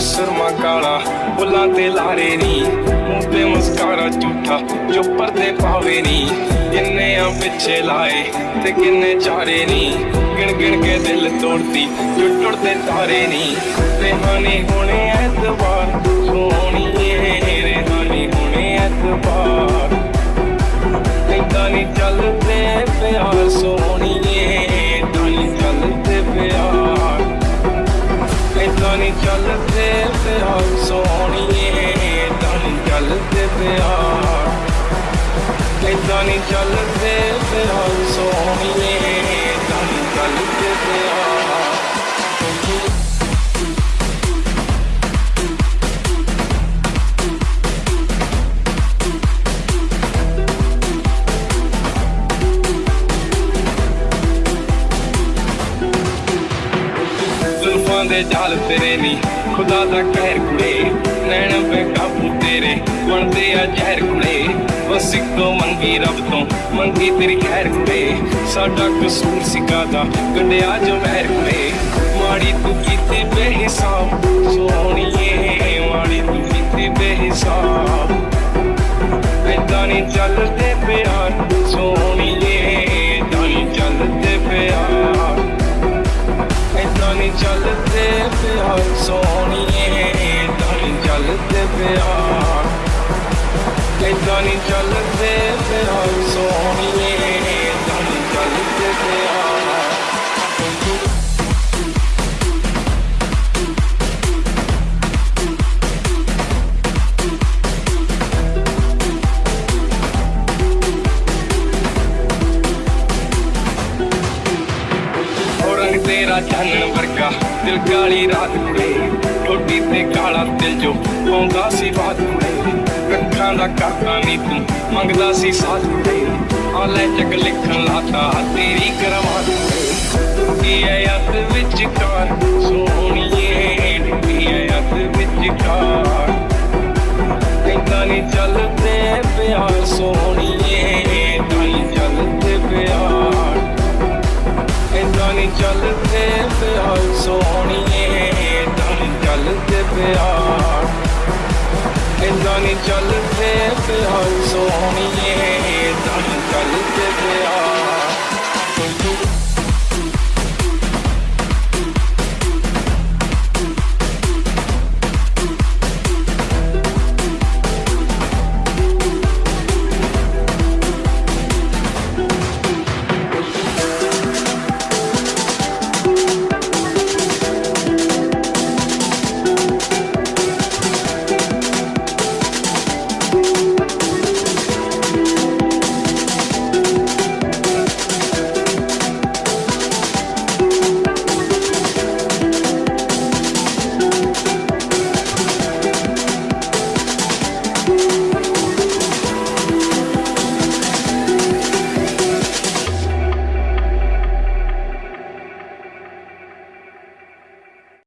ਸੁਰਮਾ ਕਾਲਾ, ਬੁੱਲਾਂ ਤੇ ਲਾਰੇ ਨੀ। ਮੂੰਹ ਤੇ ਮੁਸਕਾਰਾ ਝੂਠਾ, ਜੋ ਪਰਦੇ ਪਾਵੇ ਨੀ। ਕਿੰਨੇ ਆ ਪਿੱਛੇ ਲਾਏ ਤੇ ਕਿੰਨੇ ਚਾਰੇ ਨੀ। ਗਿਣ ਗਿਣ ਕੇ ਦਿਲ ਤੋੜਦੀ ਜੋ ਟੁੱਟਦੇ ਤਾਰੇ ਨੀ। ਰਹਿਾਨੀ ਹੋਣੇ ਐਤਵਾਰ, ਸੋਹਣੀਏ ਰਹਿਾਨੀ ਹੋਣੇ ਐਤਵਾਰ। ਏਦਾਂ ਨਹੀਂ ਚੱਲਦੇ ਪਿਆਰ ਸੋਹਣੀਏ ਪਿਆਰ ਏਦਾਂ ਨਹੀਂ ਚੱਲਦੇ ਪਿਆਰ ਸੋਹਣੀਏ ਏਦਾਂ ਚੱਲਦੇ ਪਿਆਰ ਦੇ ਜਾਲ ਤੇਰੇ ਨੀ ਖੁਦਾ ਦਾ ਕਹਿਰ ਕੁੜੇ ਆ ਜ਼ਹਿਰ ਕੁੜੇ ਬਸ ਇੱਕੋ ਮੰਗੀ ਰੱਬ ਤੋਂ, ਮੰਗੀ ਤੇਰੀ ਖੈਰ ਕੁੜੇ ਸਾਡਾ ਕਸੂਰ ਸਿਕਾਦਾ ਕੰਡਿਆ ਜੋ ਮਹਿਰ ਕੁੜੇ ਮਾੜੀ ਤੂੰ ਕੀਤੀ ਬੇਹਿਸਾਬ, ਸੋਹਣੀਏ। ਤੇਰਾ ਚਾਨਣ ਵਰਗਾ ਦਿਲ ਕਾਲੀ ਰਾਤ ਕੁੜੇ ਠੋਡੀ ਤੇ ਕਾਲਾ ਦਿਲ ਜੋ ਪਾਉਂਦਾ ਸੀ ਬਾਤ ਕੁੜੇ ਅੱਖਾਂ ਦਾ ਕਰਦਾ ਨਹੀਂ ਤੂੰ ਮੰਗਦਾ ਸੀ ਸਾਥ ਕੁੜੇ ਆ ਲੈ ਚੱਕ ਲਿਖਣ ਲਾਤਾ ਤੇਰੀ ਕਰਮਾਤ ਕੁੜੇ ਕੀ ਹੈ ਯਾਦ ਵਿੱਚ ਕਾਰ ਸੋਹਣੀਏ ਕੀ ਹੈ ਯਾਦ ਵਿੱਚ ਕਾਰ ਏਦਾਂ ਨਹੀਂ ਚੱਲਦੇ ਪਿਆਰ ਸੋਹਣੀਏ ਸੋਹਣੀਏ ਏਦਾਂ ਨਹੀਂ ਚੱਲਦੇ ਪਿਆਰ। ਏਦਾਂ ਨਹੀਂ ਚੱਲਦੇ ਪਿਆਰ ਸੋਹਣੀਏ